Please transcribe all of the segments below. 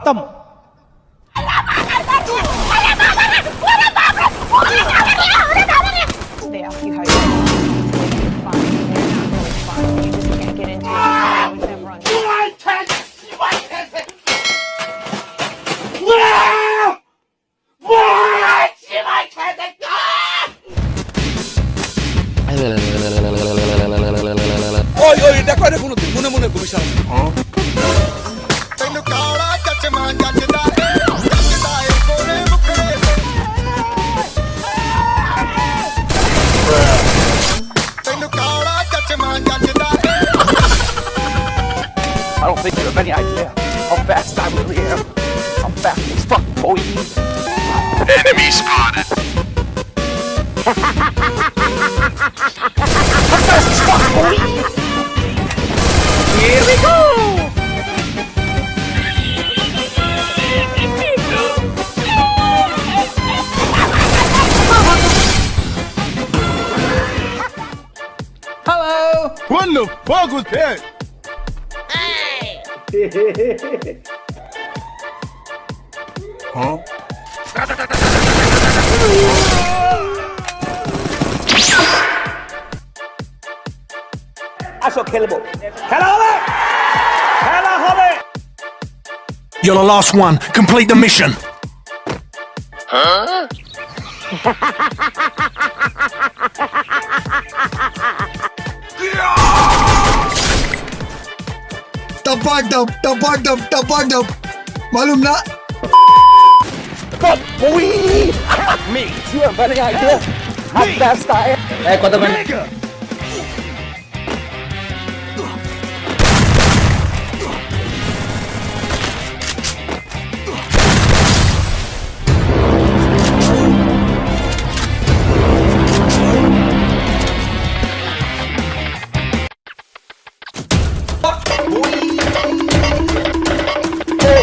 खत्म They ask you how you're doing. You're fine. They're not really fine. You just can't get into it. I was never on. ওই ওই এটা কয় না কোনোদিন মনে মনে commission don't think you have any idea how fast I really am. I'm fast as fuck, boy. Enemy spotted. I'm fast as fuck, boy. Here we go. Hello What the fuck was that? huh? আসো খেলবো খেলা হবে খেলা হবে You're the last one. Complete the mission. Huh? टपक डप टपक डप Malum na. मालूम ना Me. You have any idea how fast I am? Hey, Kodaman.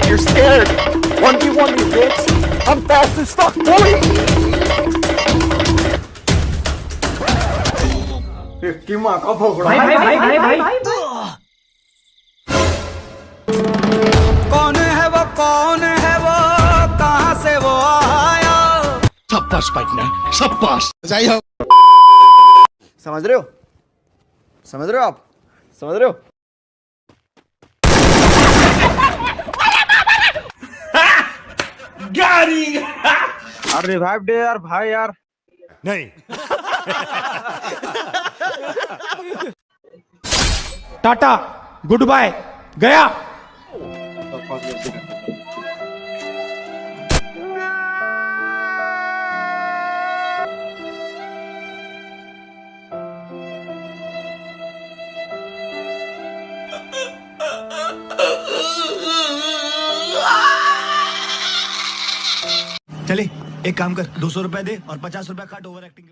you're scared. 1v1 me, bitch. I'm fast as fuck, boy. इसकी माँ का फोकड़ा भाई भाई भाई भाई भाई कौन है वो कौन है वो? से सब पास पाइटनर सब पास। जाइए समझ रहे हो? समझ रहे हो आप? समझ रहे हो? यार रिवाइव डे यार भाई यार। नहीं। टाटा गुड बाय गया। चले एक काम कर दो सौ रुपए दे और पचास रुपए काट ओवर एक्टिंग